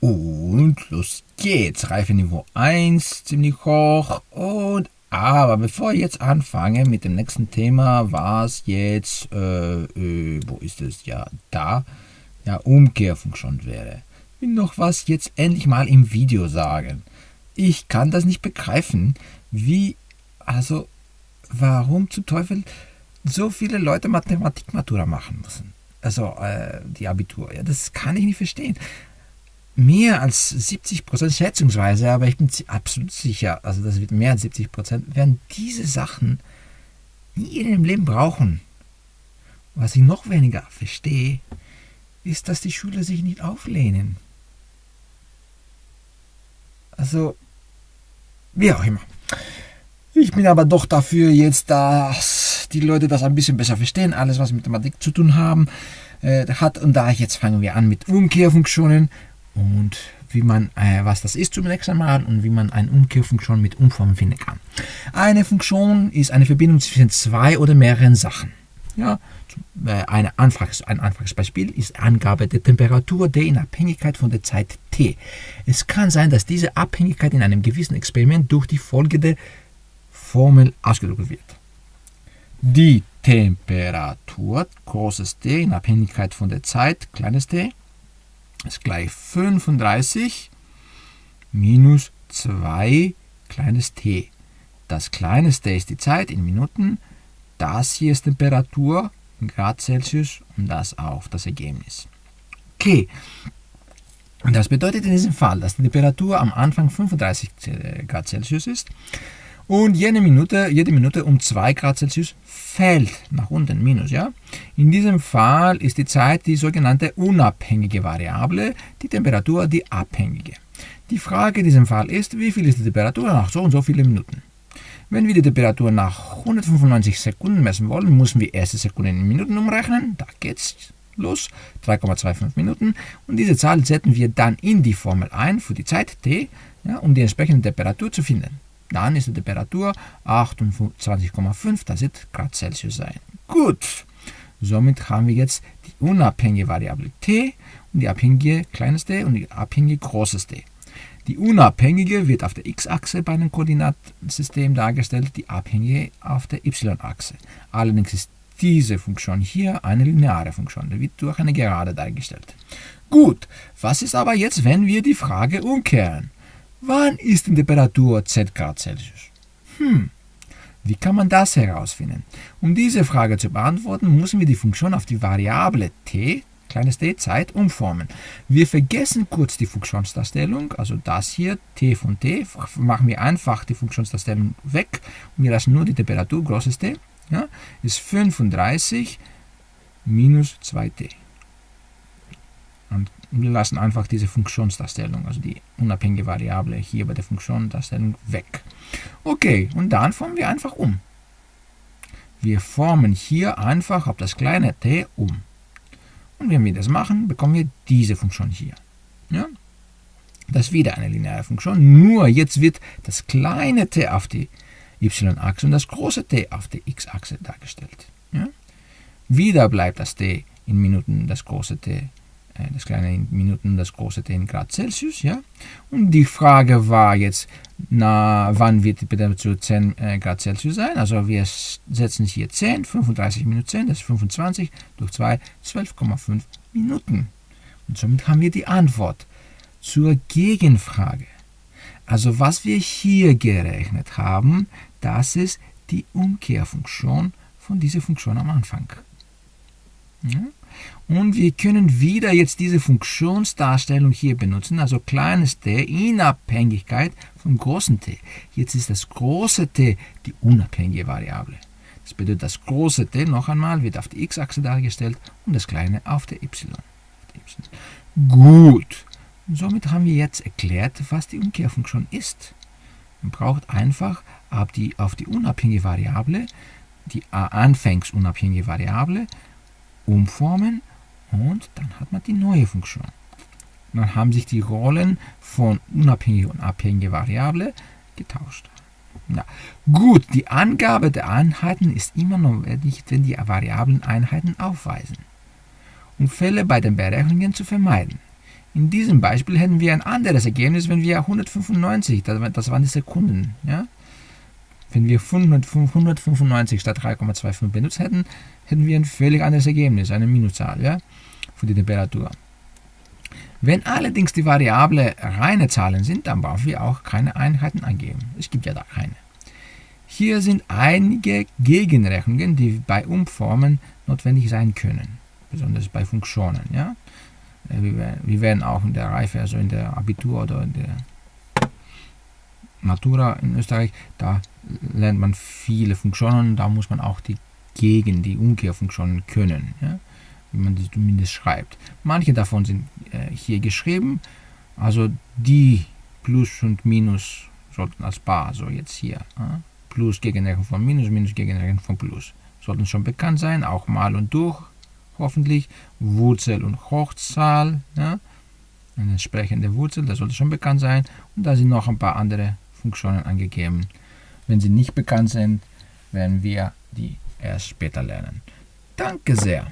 Und los geht's. Reifeniveau 1, ziemlich hoch. Und aber bevor ich jetzt anfange mit dem nächsten Thema, was jetzt, äh, äh, wo ist es? Ja, da, ja, Umkehrfunktion wäre. Ich will noch was jetzt endlich mal im Video sagen. Ich kann das nicht begreifen, wie, also, warum zu Teufel so viele Leute Mathematik-Matura machen müssen. Also, äh, die Abitur, ja, das kann ich nicht verstehen mehr als 70 Prozent schätzungsweise, aber ich bin absolut sicher, also das wird mehr als 70 Prozent, werden diese Sachen nie in ihrem Leben brauchen. Was ich noch weniger verstehe, ist, dass die Schüler sich nicht auflehnen. Also, wie auch immer. Ich bin aber doch dafür jetzt, dass die Leute das ein bisschen besser verstehen, alles was mit Mathematik zu tun haben äh, hat. Und da jetzt fangen wir an mit Umkehrfunktionen und wie man, äh, was das ist zunächst einmal und wie man eine Umkehrfunktion mit Umformen finden kann. Eine Funktion ist eine Verbindung zwischen zwei oder mehreren Sachen. Ja, äh, eine einfaches, ein einfaches Beispiel ist Angabe der Temperatur D in Abhängigkeit von der Zeit T. Es kann sein, dass diese Abhängigkeit in einem gewissen Experiment durch die folgende Formel ausgedrückt wird. Die Temperatur, großes D in Abhängigkeit von der Zeit, kleines d, ist gleich 35 minus 2 kleines t. Das kleines t ist die Zeit in Minuten, das hier ist Temperatur in Grad Celsius und das auch das Ergebnis. Okay, und das bedeutet in diesem Fall, dass die Temperatur am Anfang 35 Grad Celsius ist und jede Minute, jede Minute um 2 Grad Celsius fällt nach unten, minus, ja. In diesem Fall ist die Zeit die sogenannte unabhängige Variable, die Temperatur die abhängige. Die Frage in diesem Fall ist, wie viel ist die Temperatur nach so und so vielen Minuten? Wenn wir die Temperatur nach 195 Sekunden messen wollen, müssen wir erste Sekunden in Minuten umrechnen. Da geht's los, 3,25 Minuten. Und diese Zahl setzen wir dann in die Formel ein für die Zeit t, ja, um die entsprechende Temperatur zu finden. Dann ist die Temperatur 28,5, das wird Grad Celsius sein. Gut, somit haben wir jetzt die unabhängige Variable t und die abhängige kleines d und die abhängige großes d. Die unabhängige wird auf der x-Achse bei einem Koordinatensystem dargestellt, die abhängige auf der y-Achse. Allerdings ist diese Funktion hier eine lineare Funktion, die wird durch eine Gerade dargestellt. Gut, was ist aber jetzt, wenn wir die Frage umkehren? Wann ist die Temperatur z Grad Celsius? Hm, wie kann man das herausfinden? Um diese Frage zu beantworten, müssen wir die Funktion auf die Variable t, kleines d, Zeit, umformen. Wir vergessen kurz die Funktionsdarstellung, also das hier, t von t, machen wir einfach die Funktionsdarstellung weg und wir lassen nur die Temperatur, großes t, ja, ist 35 minus 2t. Und wir lassen einfach diese Funktionsdarstellung, also die unabhängige Variable hier bei der Funktionsdarstellung weg. Okay, und dann formen wir einfach um. Wir formen hier einfach auf das kleine t um. Und wenn wir das machen, bekommen wir diese Funktion hier. Ja? Das ist wieder eine lineare Funktion, nur jetzt wird das kleine t auf die y-Achse und das große t auf der x-Achse dargestellt. Ja? Wieder bleibt das t in Minuten, das große t das kleine in Minuten, das große T in Grad Celsius. Ja? Und die Frage war jetzt, na, wann wird die Temperatur 10 äh, Grad Celsius sein? Also wir setzen hier 10, 35 minus 10, das ist 25, durch 2, 12,5 Minuten. Und somit haben wir die Antwort zur Gegenfrage. Also was wir hier gerechnet haben, das ist die Umkehrfunktion von dieser Funktion am Anfang. Ja? Und wir können wieder jetzt diese Funktionsdarstellung hier benutzen, also kleines t in Abhängigkeit vom großen t. Jetzt ist das große t die unabhängige Variable. Das bedeutet, das große t noch einmal wird auf der x-Achse dargestellt und das kleine auf der y. Gut, somit haben wir jetzt erklärt, was die Umkehrfunktion ist. Man braucht einfach auf die, auf die unabhängige Variable, die anfängsunabhängige Variable, umformen und dann hat man die neue Funktion. Dann haben sich die Rollen von unabhängige und abhängige Variable getauscht. Ja. Gut, die Angabe der Einheiten ist immer notwendig, wenn die Variablen Einheiten aufweisen. Um Fälle bei den Berechnungen zu vermeiden, In diesem Beispiel hätten wir ein anderes Ergebnis, wenn wir 195, das waren die Sekunden, ja? Wenn wir 195 statt 3,25 benutzt hätten, hätten wir ein völlig anderes Ergebnis, eine Minuszahl ja, für die Temperatur. Wenn allerdings die Variable reine Zahlen sind, dann brauchen wir auch keine Einheiten angeben. Es gibt ja da keine. Hier sind einige Gegenrechnungen, die bei Umformen notwendig sein können, besonders bei Funktionen. Ja? Äh, wir werden auch in der Reife, also in der Abitur oder in der Matura in Österreich, da lernt man viele Funktionen, da muss man auch die Gegen-, die Umkehrfunktionen können, ja? wie man das zumindest schreibt. Manche davon sind äh, hier geschrieben, also die Plus und Minus sollten als Bar, so jetzt hier, ja? Plus Gegenrechnung von Minus, Minus Gegenrechnung von Plus, sollten schon bekannt sein, auch mal und durch, hoffentlich, Wurzel und Hochzahl, ja? eine entsprechende Wurzel, das sollte schon bekannt sein, und da sind noch ein paar andere Funktionen angegeben. Wenn sie nicht bekannt sind, werden wir die erst später lernen. Danke sehr.